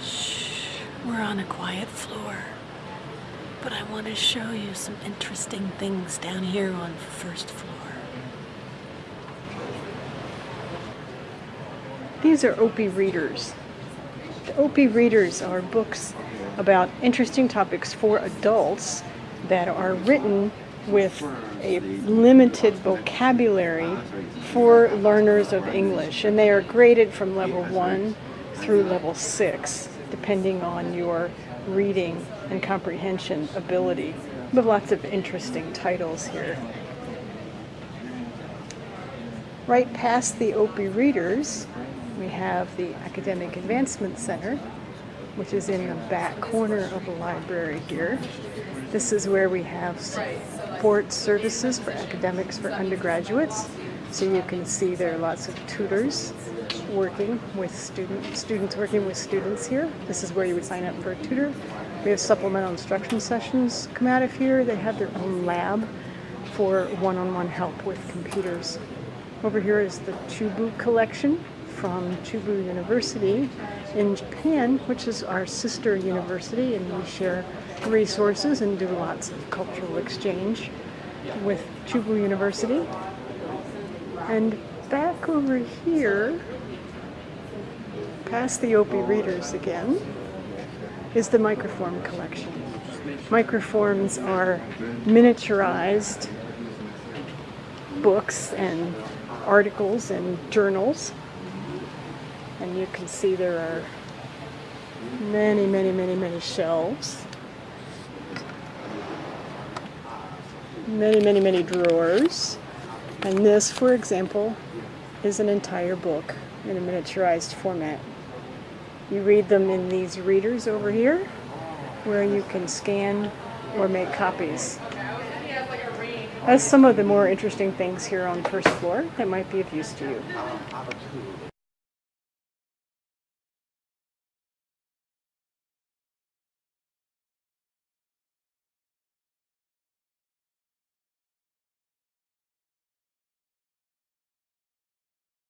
Shh, we're on a quiet floor. But I want to show you some interesting things down here on the first floor. These are Opie readers. The Opie readers are books about interesting topics for adults that are written with a limited vocabulary for learners of English. And they are graded from level one through level six, depending on your reading and comprehension ability. We have lots of interesting titles here. Right past the Opie readers, we have the Academic Advancement Center, which is in the back corner of the library here. This is where we have support services for academics for undergraduates. So you can see there are lots of tutors working with students, students working with students here. This is where you would sign up for a tutor. We have supplemental instruction sessions come out of here. They have their own lab for one-on-one -on -one help with computers. Over here is the Chubu collection from Chubu University in Japan, which is our sister university, and we share resources and do lots of cultural exchange with Chubu University. And back over here, past the Opie readers again, is the microform collection. Microforms are miniaturized books and articles and journals. And you can see there are many, many, many, many shelves. Many, many, many drawers. And this, for example, is an entire book in a miniaturized format. You read them in these readers over here, where you can scan or make copies. That's some of the more interesting things here on the first floor that might be of use to you.